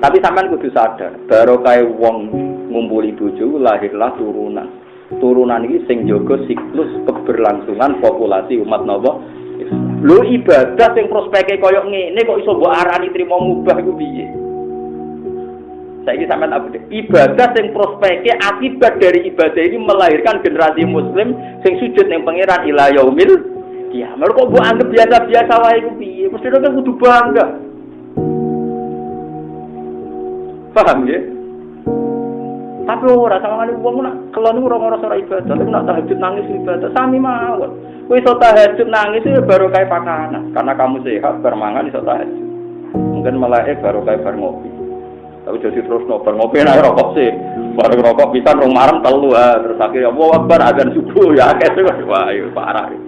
Tapi sampean kudu sadar, baru kayak wong ngumpuli bojo lahirlah turunan. Turunan ini sing jaga siklus keberlangsungan populasi umat nopo. Lu ibadah sing prospeknya koyok ngene kok iso mbok arani trimo mubah iku piye? Saiki sampean apa Ibadah sing prospeknya akibat dari ibadah ini melahirkan generasi muslim sing sujud ning pangeran ila yaumil kiamat. Kok mbok anggap biasa-biasa wae iku piye? Mesti kudu bangga. Paham ya? Tapi orang sama kali uangmu nak kelon orang orang suara ibadah, tapi nak tahajud nangis ibadah sami mawon. Wih so tahajud nangis itu ya baru kayak pakanan karena kamu sehat bermangan di so tahajud. Mungkin malah eh baru kayak bermopi. Tapi jadi terus nobar ngopi naik rokok sih. Baru rokok bisa rumah marem telu terus akhirnya wah akbar subuh ya akeh wah iya, parah. Ya.